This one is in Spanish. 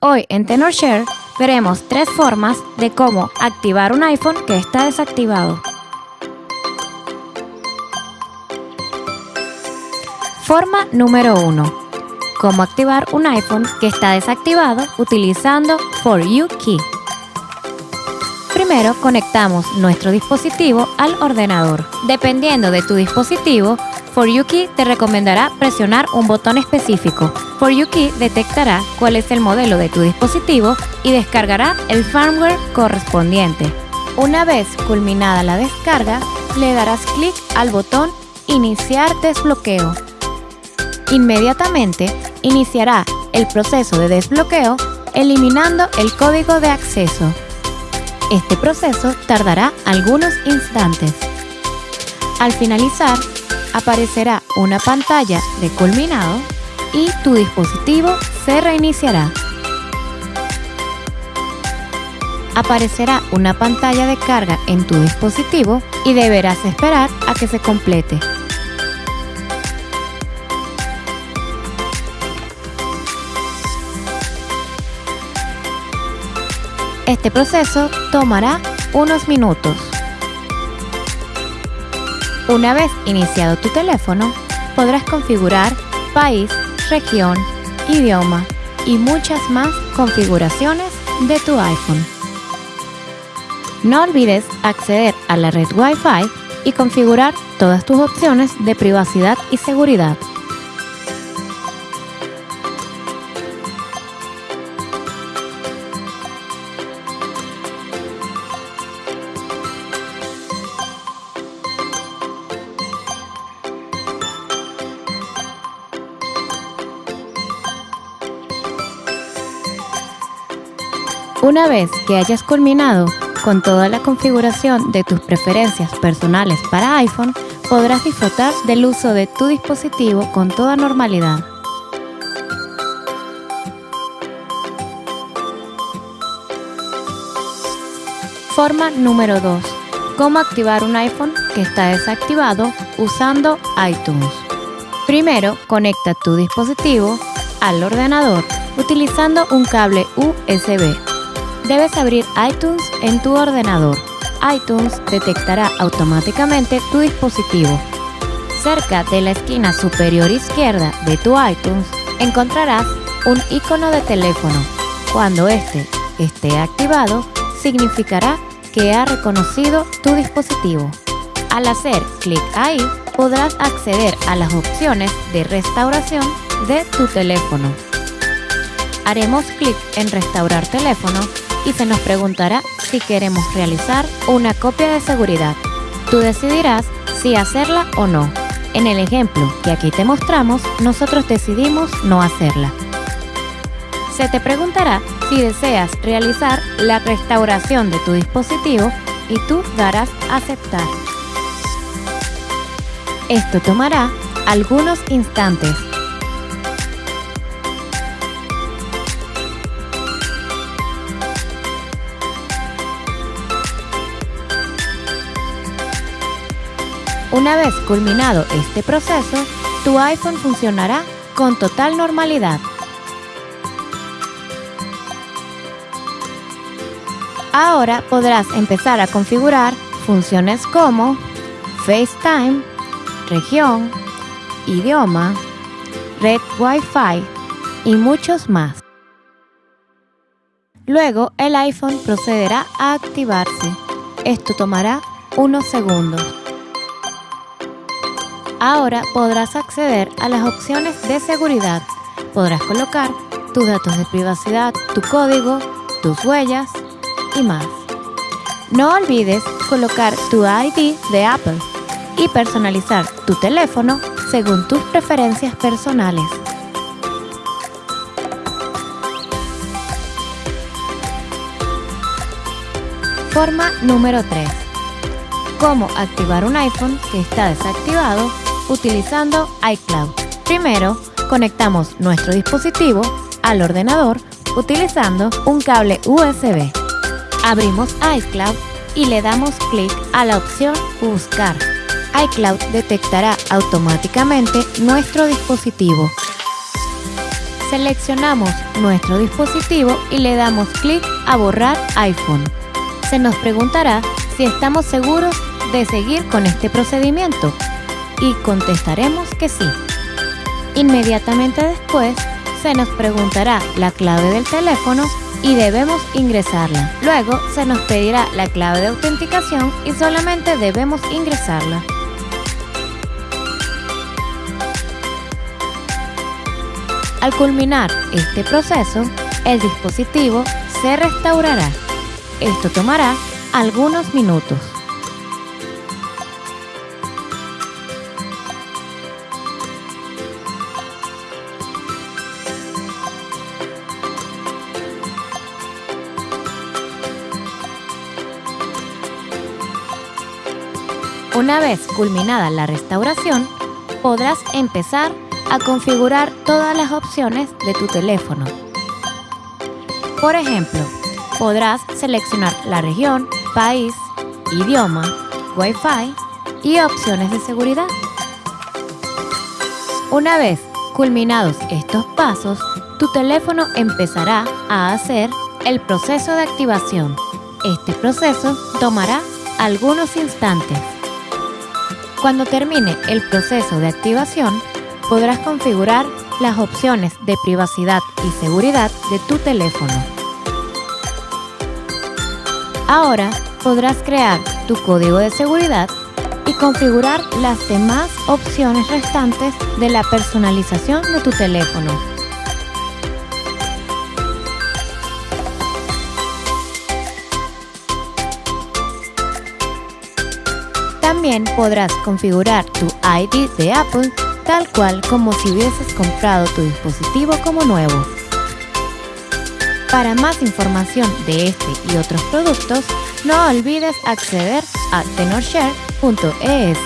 Hoy en TenorShare veremos tres formas de cómo activar un iPhone que está desactivado. Forma número 1. Cómo activar un iPhone que está desactivado utilizando For You Key. Primero conectamos nuestro dispositivo al ordenador. Dependiendo de tu dispositivo, For te recomendará presionar un botón específico. For detectará cuál es el modelo de tu dispositivo y descargará el firmware correspondiente. Una vez culminada la descarga, le darás clic al botón Iniciar desbloqueo. Inmediatamente iniciará el proceso de desbloqueo eliminando el código de acceso. Este proceso tardará algunos instantes. Al finalizar, aparecerá una pantalla de culminado y tu dispositivo se reiniciará. Aparecerá una pantalla de carga en tu dispositivo y deberás esperar a que se complete. Este proceso tomará unos minutos. Una vez iniciado tu teléfono, podrás configurar país, región, idioma y muchas más configuraciones de tu iPhone. No olvides acceder a la red Wi-Fi y configurar todas tus opciones de privacidad y seguridad. Una vez que hayas culminado con toda la configuración de tus preferencias personales para iPhone, podrás disfrutar del uso de tu dispositivo con toda normalidad. Forma número 2. Cómo activar un iPhone que está desactivado usando iTunes. Primero, conecta tu dispositivo al ordenador utilizando un cable USB debes abrir iTunes en tu ordenador. iTunes detectará automáticamente tu dispositivo. Cerca de la esquina superior izquierda de tu iTunes encontrarás un icono de teléfono. Cuando este esté activado, significará que ha reconocido tu dispositivo. Al hacer clic ahí, podrás acceder a las opciones de restauración de tu teléfono. Haremos clic en Restaurar teléfono y se nos preguntará si queremos realizar una copia de seguridad. Tú decidirás si hacerla o no. En el ejemplo que aquí te mostramos, nosotros decidimos no hacerla. Se te preguntará si deseas realizar la restauración de tu dispositivo y tú darás aceptar. Esto tomará algunos instantes Una vez culminado este proceso, tu iPhone funcionará con total normalidad. Ahora podrás empezar a configurar funciones como FaceTime, región, idioma, red Wi-Fi y muchos más. Luego el iPhone procederá a activarse. Esto tomará unos segundos. Ahora podrás acceder a las opciones de seguridad. Podrás colocar tus datos de privacidad, tu código, tus huellas y más. No olvides colocar tu ID de Apple y personalizar tu teléfono según tus preferencias personales. Forma número 3. Cómo activar un iPhone que está desactivado utilizando iCloud. Primero, conectamos nuestro dispositivo al ordenador utilizando un cable USB. Abrimos iCloud y le damos clic a la opción Buscar. iCloud detectará automáticamente nuestro dispositivo. Seleccionamos nuestro dispositivo y le damos clic a borrar iPhone. Se nos preguntará si estamos seguros de seguir con este procedimiento y contestaremos que sí. Inmediatamente después se nos preguntará la clave del teléfono y debemos ingresarla. Luego se nos pedirá la clave de autenticación y solamente debemos ingresarla. Al culminar este proceso, el dispositivo se restaurará. Esto tomará algunos minutos. Una vez culminada la restauración, podrás empezar a configurar todas las opciones de tu teléfono. Por ejemplo, podrás seleccionar la región, país, idioma, Wi-Fi y opciones de seguridad. Una vez culminados estos pasos, tu teléfono empezará a hacer el proceso de activación. Este proceso tomará algunos instantes. Cuando termine el proceso de activación, podrás configurar las opciones de privacidad y seguridad de tu teléfono. Ahora podrás crear tu código de seguridad y configurar las demás opciones restantes de la personalización de tu teléfono. También podrás configurar tu ID de Apple tal cual como si hubieses comprado tu dispositivo como nuevo. Para más información de este y otros productos, no olvides acceder a tenorshare.es.